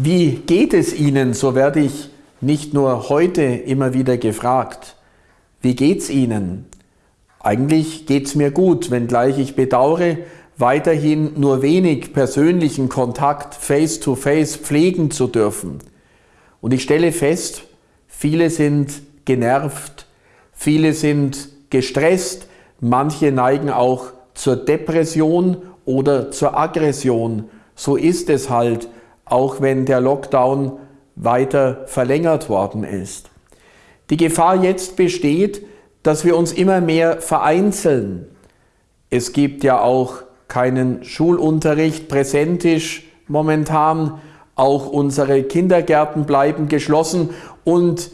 Wie geht es Ihnen? So werde ich nicht nur heute immer wieder gefragt. Wie geht's Ihnen? Eigentlich geht's mir gut, wenngleich ich bedauere, weiterhin nur wenig persönlichen Kontakt face-to-face -face pflegen zu dürfen. Und ich stelle fest, viele sind genervt, viele sind gestresst, manche neigen auch zur Depression oder zur Aggression. So ist es halt auch wenn der Lockdown weiter verlängert worden ist. Die Gefahr jetzt besteht, dass wir uns immer mehr vereinzeln. Es gibt ja auch keinen Schulunterricht präsentisch momentan. Auch unsere Kindergärten bleiben geschlossen und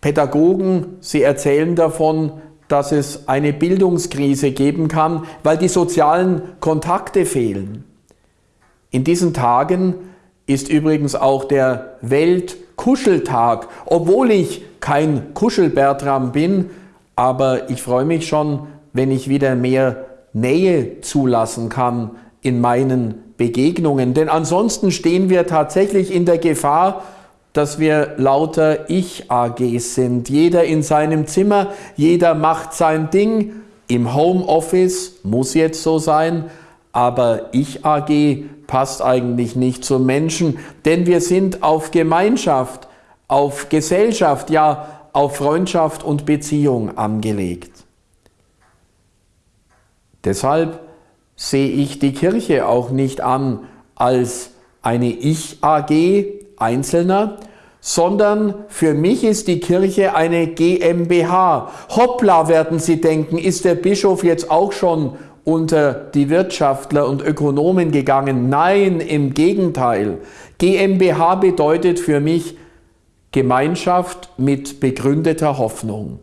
Pädagogen, sie erzählen davon, dass es eine Bildungskrise geben kann, weil die sozialen Kontakte fehlen. In diesen Tagen ist übrigens auch der Weltkuscheltag, obwohl ich kein Kuschelbertram bin, aber ich freue mich schon, wenn ich wieder mehr Nähe zulassen kann in meinen Begegnungen. Denn ansonsten stehen wir tatsächlich in der Gefahr, dass wir lauter Ich-AGs sind. Jeder in seinem Zimmer, jeder macht sein Ding. Im Homeoffice muss jetzt so sein, aber Ich-AG passt eigentlich nicht zum Menschen, denn wir sind auf Gemeinschaft, auf Gesellschaft, ja auf Freundschaft und Beziehung angelegt. Deshalb sehe ich die Kirche auch nicht an als eine Ich-AG Einzelner, sondern für mich ist die Kirche eine GmbH. Hoppla, werden Sie denken, ist der Bischof jetzt auch schon unter die Wirtschaftler und Ökonomen gegangen. Nein, im Gegenteil. GmbH bedeutet für mich Gemeinschaft mit begründeter Hoffnung.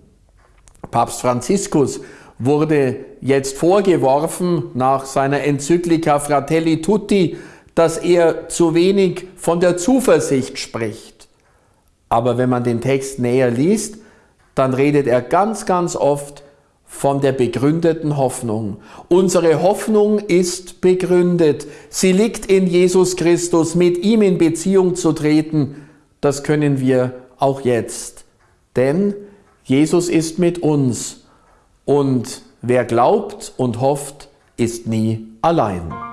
Papst Franziskus wurde jetzt vorgeworfen nach seiner Enzyklika Fratelli Tutti, dass er zu wenig von der Zuversicht spricht. Aber wenn man den Text näher liest, dann redet er ganz, ganz oft von der begründeten Hoffnung. Unsere Hoffnung ist begründet. Sie liegt in Jesus Christus. Mit ihm in Beziehung zu treten, das können wir auch jetzt. Denn Jesus ist mit uns und wer glaubt und hofft, ist nie allein.